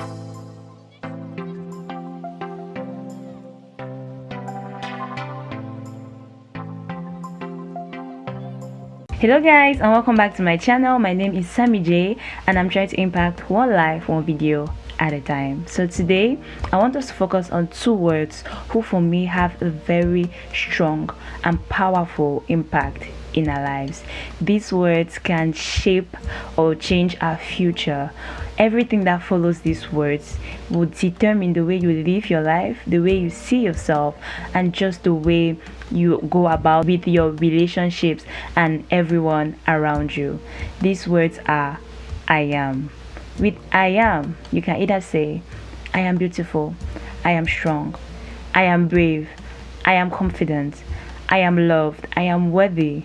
hello guys and welcome back to my channel my name is sammy j and i'm trying to impact one life one video at a time so today i want us to focus on two words who for me have a very strong and powerful impact in our lives. These words can shape or change our future. Everything that follows these words will determine the way you live your life, the way you see yourself, and just the way you go about with your relationships and everyone around you. These words are I am. With I am, you can either say, I am beautiful, I am strong, I am brave, I am confident, I am loved, I am worthy,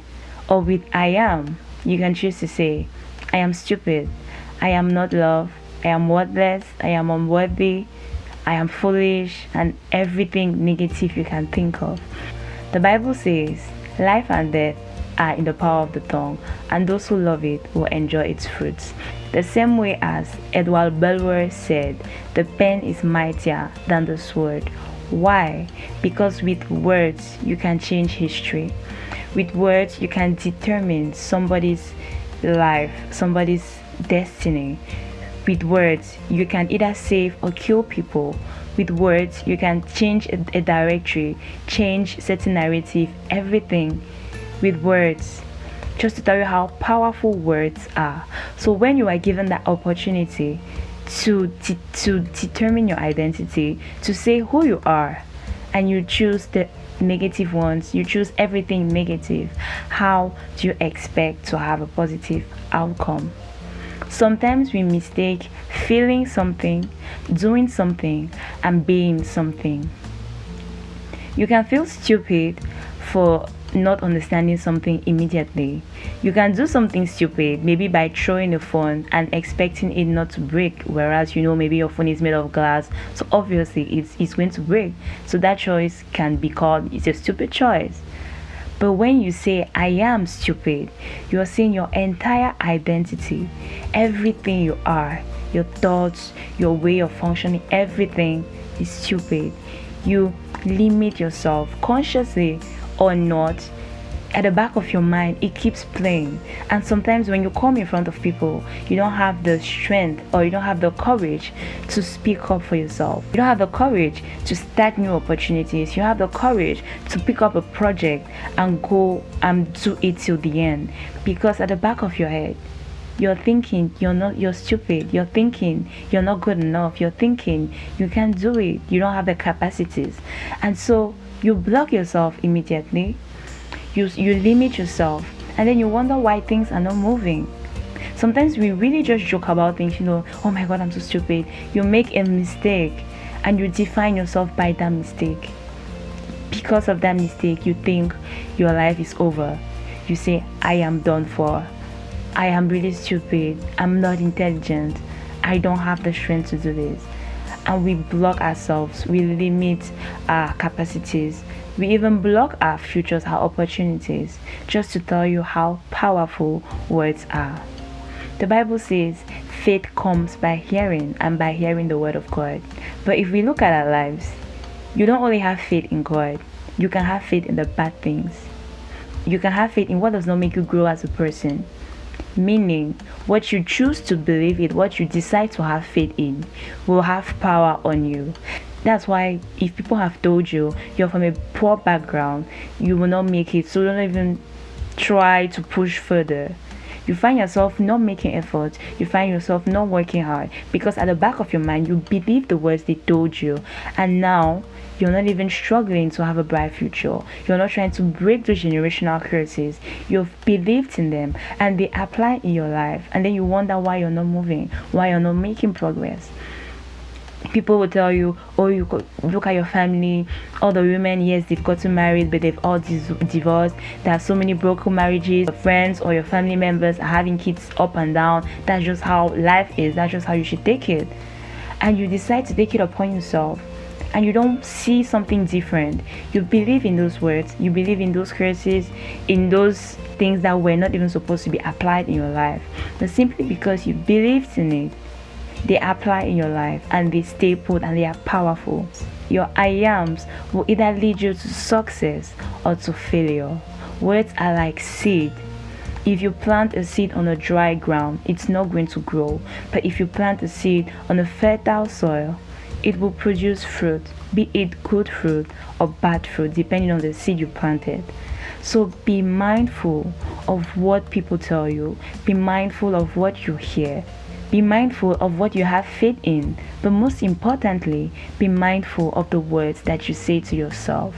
or with I am, you can choose to say, I am stupid, I am not loved, I am worthless, I am unworthy, I am foolish, and everything negative you can think of. The Bible says, life and death are in the power of the tongue, and those who love it will enjoy its fruits. The same way as Edward Bulwer said, the pen is mightier than the sword. Why? Because with words you can change history with words you can determine somebody's life somebody's destiny. With words you can either save or kill people. With words you can change a, directory change certain narrative everything. With words just to tell you how powerful words are. So when you are given that opportunity to to determine your identity to say who you are and you choose the negative ones you choose everything negative how do you expect to have a positive outcome sometimes we mistake feeling something doing something and being something you can feel stupid for not understanding something immediately. You can do something stupid, maybe by throwing a phone and expecting it not to break, whereas you know maybe your phone is made of glass, so obviously it's, it's going to break. So that choice can be called it's a stupid choice. But when you say, I am stupid, you are saying your entire identity, everything you are, your thoughts, your way of functioning, everything is stupid. You limit yourself consciously or not at the back of your mind it keeps playing. And sometimes when you come in front of people you don't have the strength or you don't have the courage to speak up for yourself. You don't have the courage to start new opportunities. You have the courage to pick up a project and go and do it till the end. Because at the back of your head you're thinking you're not you're stupid. You're thinking you're not good enough. You're thinking you can't do it. You don't have the capacities. And so you block yourself immediately you you limit yourself and then you wonder why things are not moving. Sometimes we really just joke about things you know oh my god i'm so stupid. You make a mistake and you define yourself by that mistake. Because of that mistake you think your life is over. You say i am done for. I am really stupid. I'm not intelligent. I don't have the strength to do this. And we block ourselves, we limit our capacities, we even block our futures, our opportunities, just to tell you how powerful words are. The Bible says faith comes by hearing and by hearing the word of God. But if we look at our lives, you don't only have faith in God, you can have faith in the bad things. You can have faith in what does not make you grow as a person meaning what you choose to believe in what you decide to have faith in will have power on you. That's why if people have told you you're from a poor background you will not make it. So don't even try to push further you find yourself not making effort you find yourself not working hard because at the back of your mind you believe the words they told you and now you're not even struggling to have a bright future. You're not trying to break those generational curses. You've believed in them and they apply in your life. And then you wonder why you're not moving, why you're not making progress people will tell you oh you look at your family. All the women yes they've gotten married but they've all divorced. There are so many broken marriages. Your friends or your family members are having kids up and down. That's just how life is. That's just how you should take it. And you decide to take it upon yourself. And you don't see something different. You believe in those words. You believe in those curses in those things that were not even supposed to be applied in your life. But simply because you believed in it they apply in your life and they stay put and they are powerful. Your I ams will either lead you to success or to failure. Words are like seed. If you plant a seed on a dry ground, it's not going to grow. But if you plant a seed on a fertile soil, it will produce fruit, be it good fruit or bad fruit, depending on the seed you planted. So be mindful of what people tell you, be mindful of what you hear, be mindful of what you have faith in, but most importantly, be mindful of the words that you say to yourself.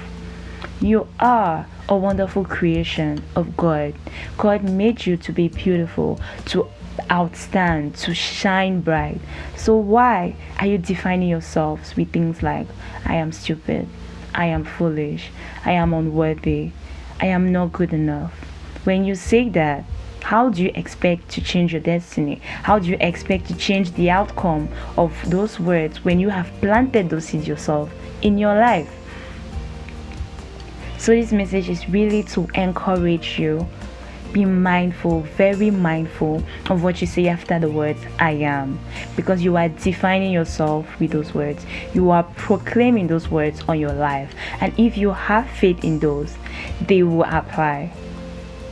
You are a wonderful creation of God. God made you to be beautiful, to outstand, to shine bright. So, why are you defining yourselves with things like, I am stupid, I am foolish, I am unworthy, I am not good enough? When you say that, how do you expect to change your destiny? How do you expect to change the outcome of those words when you have planted those seeds yourself in your life? So, this message is really to encourage you. Be mindful, very mindful of what you say after the words I am, because you are defining yourself with those words. You are proclaiming those words on your life, and if you have faith in those, they will apply.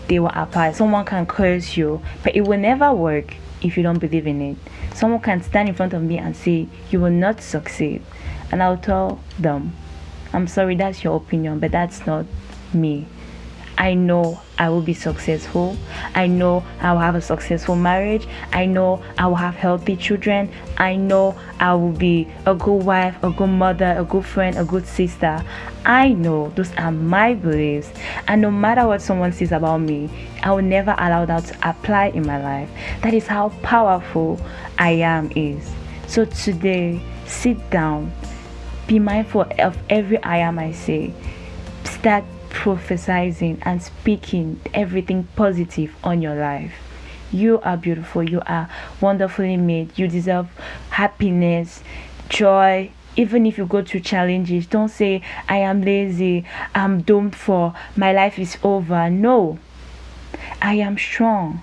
They will apply. Someone can curse you, but it will never work if you don't believe in it. Someone can stand in front of me and say, You will not succeed. And I'll tell them, I'm sorry, that's your opinion, but that's not me. I know I will be successful. I know I will have a successful marriage. I know I will have healthy children. I know I will be a good wife, a good mother, a good friend, a good sister. I know those are my beliefs. And no matter what someone says about me, I will never allow that to apply in my life. That is how powerful I am is. So today, sit down. Be mindful of every I am I say. Start prophesying and speaking everything positive on your life. You are beautiful. You are wonderfully made. You deserve happiness, joy. Even if you go through challenges, don't say, I am lazy, I'm doomed for, my life is over. No, I am strong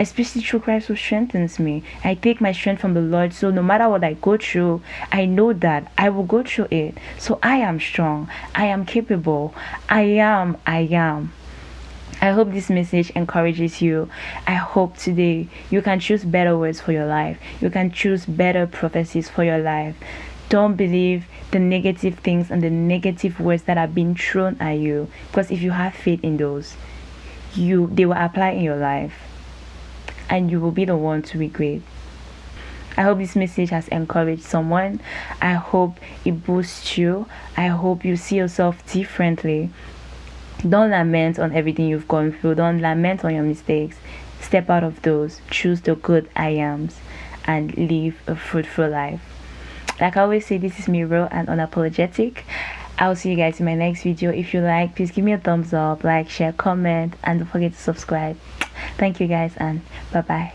especially through Christ who strengthens me. I take my strength from the Lord, so no matter what I go through, I know that I will go through it. So I am strong, I am capable, I am, I am. I hope this message encourages you. I hope today you can choose better words for your life. You can choose better prophecies for your life. Don't believe the negative things and the negative words that are being thrown at you because if you have faith in those, you they will apply in your life and you will be the one to regret. I hope this message has encouraged someone. I hope it boosts you. I hope you see yourself differently. Don't lament on everything you've gone through. Don't lament on your mistakes. Step out of those. Choose the good I ams and live a fruitful life. Like I always say, this is me real and unapologetic. I'll see you guys in my next video. If you like, please give me a thumbs up, like, share, comment, and don't forget to subscribe. Thank you guys and bye bye.